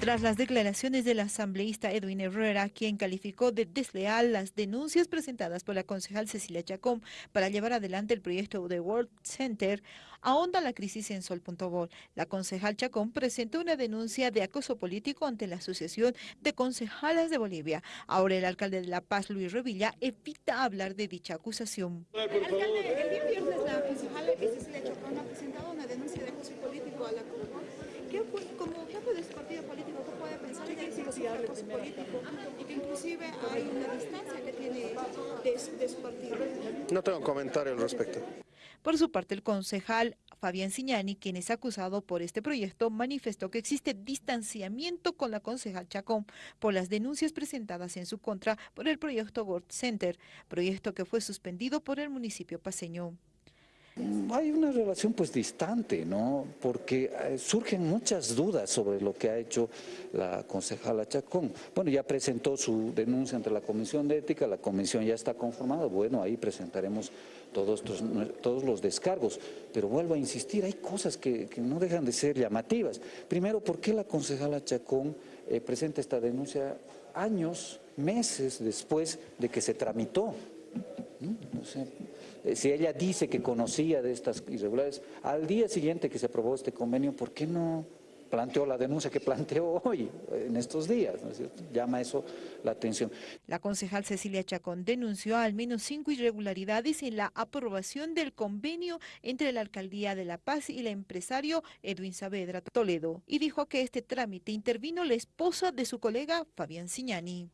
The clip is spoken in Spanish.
Tras las declaraciones del asambleísta Edwin Herrera, quien calificó de desleal las denuncias presentadas por la concejal Cecilia Chacón para llevar adelante el proyecto de World Center, ahonda la crisis en Sol.bol. La concejal Chacón presentó una denuncia de acoso político ante la Asociación de Concejalas de Bolivia. Ahora el alcalde de La Paz, Luis Revilla, evita hablar de dicha acusación. Alcalde, el día viernes la concejal Cecilia Chacón ha presentado una denuncia de acoso político a la ¿Qué, como jefe de su partido político, ¿qué puede pensar de ese acoso político? Y que inclusive hay una distancia que tiene de, de su partido. No tengo comentario al respecto. Por su parte, el concejal Fabián Siñani, quien es acusado por este proyecto, manifestó que existe distanciamiento con la concejal Chacón por las denuncias presentadas en su contra por el proyecto World Center, proyecto que fue suspendido por el municipio paseño. Hay una relación pues distante, ¿no? Porque eh, surgen muchas dudas sobre lo que ha hecho la concejala Chacón. Bueno, ya presentó su denuncia ante la Comisión de Ética, la comisión ya está conformada, bueno, ahí presentaremos todos, todos los descargos. Pero vuelvo a insistir, hay cosas que, no dejan de ser llamativas. Primero, ¿por qué la concejala Chacón eh, presenta esta denuncia años, meses después de que se tramitó? Eh, si ella dice que conocía de estas irregularidades, al día siguiente que se aprobó este convenio, ¿por qué no planteó la denuncia que planteó hoy, en estos días? Llama eso la atención. La concejal Cecilia Chacón denunció al menos cinco irregularidades en la aprobación del convenio entre la Alcaldía de La Paz y el empresario Edwin Saavedra Toledo y dijo que este trámite intervino la esposa de su colega Fabián Siñani.